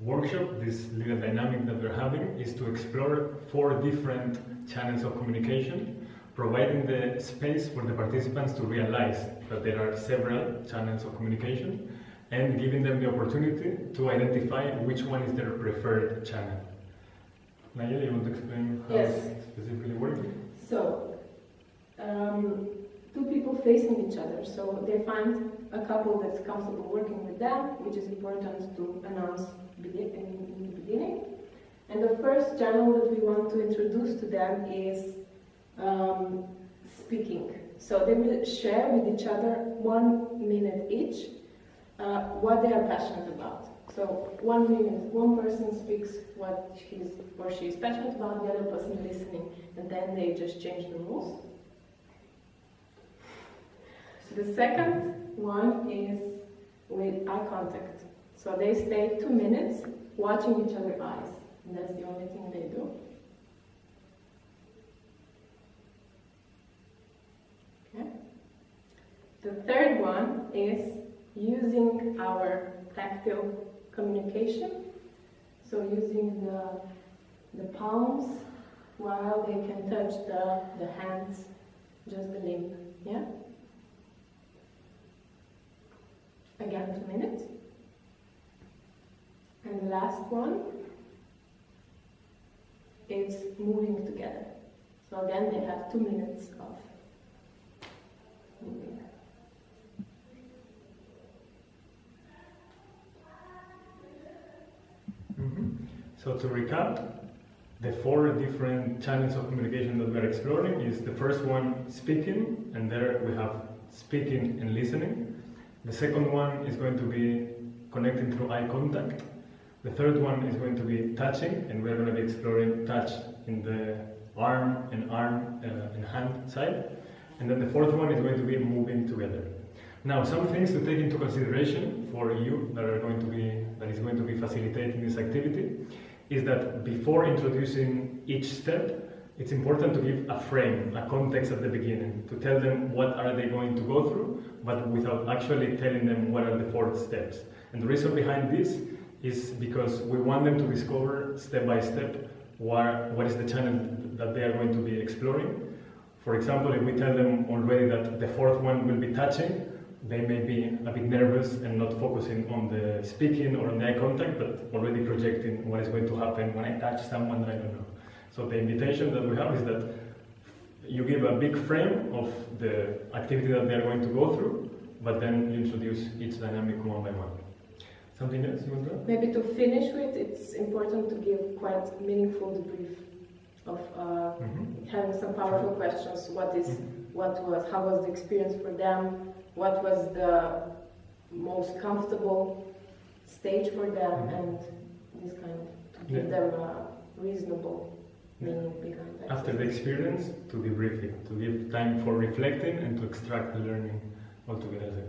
workshop, this little dynamic that we're having, is to explore four different channels of communication, providing the space for the participants to realize that there are several channels of communication and giving them the opportunity to identify which one is their preferred channel. Nayel, you want to explain how Yes. it's specifically working? So, um, two people facing each other. So they find a couple that's comfortable working with them, which is important to announce begin- in, in the beginning. And the first channel that we want to introduce to them is um, speaking. So they will share with each other one minute each uh, what they are passionate about. So one minute, one person speaks what he's or she is passionate about, the other person listening, and then they just change the rules. The second one is with eye contact. So they stay two minutes watching each other's eyes, and that's the only thing they do. Okay. The third one is using our tactile communication. So using the, the palms while they can touch the, the hands, just the limb. Yeah? Again, two minutes. And the last one is moving together. So again, they have two minutes of moving. Mhm. So to recap, the four different channels of communication that we are exploring is the first one speaking, and there we have speaking and listening. The second one is going to be connecting through eye contact. The third one is going to be touching, and we're going to be exploring touch in the arm and arm uh, and hand side. And then the fourth one is going to be moving together. Now, some things to take into consideration for you that are going to be that is going to be facilitating this activity is that before introducing each step, it's important to give a frame, a context at the beginning, to tell them what are they going to go through, but without actually telling them what are the four steps. And the reason behind this is because we want them to discover step by step what, what is the channel that they are going to be exploring. For example, if we tell them already that the fourth one will be touching, they may be a bit nervous and not focusing on the speaking or on the eye contact, but already projecting what is going to happen when I touch someone that I don't know. So the invitation that we have is that you give a big frame of the activity that they are going to go through, but then you introduce each dynamic one by one. Something else you want to add? Maybe to finish with, it's important to give quite meaningful debrief of uh, Mhm. having some powerful questions. What is, Mhm. what was, how was the experience for them? What was the most comfortable stage for them? Mhm. And this kind of, to give Yeah. them a reasonable Yeah. meaning behind that. After the experience, to debrief it, to give time for reflecting and to extract the learning altogether.